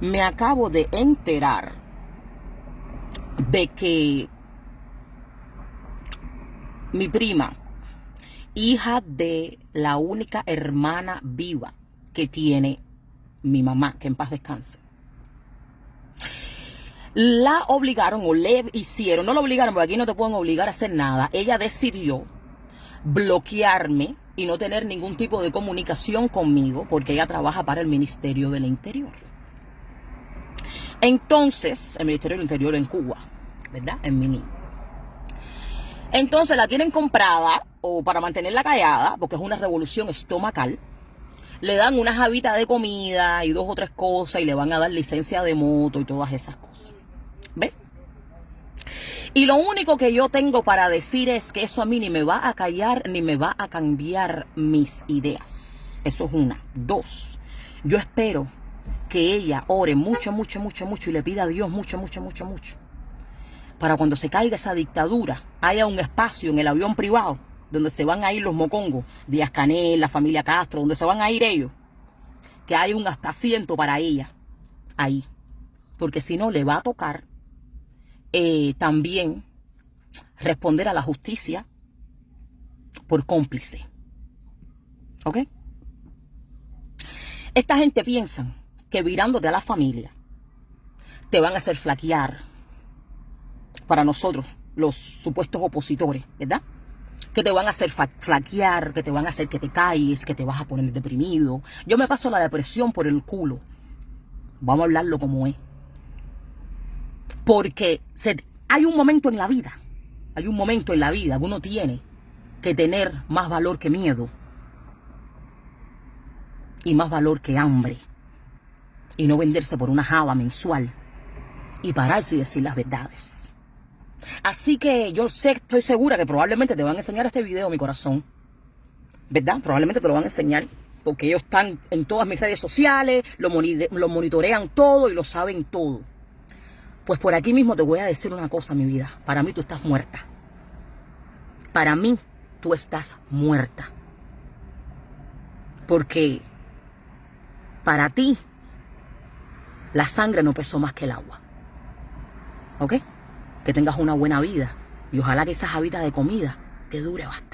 Me acabo de enterar de que mi prima, hija de la única hermana viva que tiene mi mamá, que en paz descanse, la obligaron o le hicieron, no la obligaron porque aquí no te pueden obligar a hacer nada, ella decidió bloquearme y no tener ningún tipo de comunicación conmigo porque ella trabaja para el Ministerio del Interior. Entonces, el Ministerio del Interior en Cuba, ¿verdad? En Mini. Entonces la tienen comprada o para mantenerla callada, porque es una revolución estomacal. Le dan unas habitas de comida y dos o tres cosas y le van a dar licencia de moto y todas esas cosas. ¿Ves? Y lo único que yo tengo para decir es que eso a mí ni me va a callar ni me va a cambiar mis ideas. Eso es una. Dos, yo espero que ella ore mucho, mucho, mucho, mucho y le pida a Dios mucho, mucho, mucho, mucho. Para cuando se caiga esa dictadura, haya un espacio en el avión privado donde se van a ir los mocongos, Díaz Canel, la familia Castro, donde se van a ir ellos. Que haya un asiento para ella ahí. Porque si no, le va a tocar eh, también responder a la justicia por cómplice. ¿Ok? Esta gente piensa que virándote a la familia te van a hacer flaquear para nosotros, los supuestos opositores, ¿verdad? Que te van a hacer flaquear, que te van a hacer que te calles, que te vas a poner deprimido. Yo me paso la depresión por el culo. Vamos a hablarlo como es. Porque hay un momento en la vida, hay un momento en la vida que uno tiene que tener más valor que miedo y más valor que hambre y no venderse por una java mensual y pararse y decir las verdades. Así que yo sé, estoy segura que probablemente te van a enseñar este video, mi corazón. ¿Verdad? Probablemente te lo van a enseñar porque ellos están en todas mis redes sociales, lo, lo monitorean todo y lo saben todo. Pues por aquí mismo te voy a decir una cosa, mi vida. Para mí tú estás muerta. Para mí tú estás muerta. Porque para ti la sangre no pesó más que el agua. ¿Ok? Que tengas una buena vida y ojalá que esas habitas de comida te dure bastante.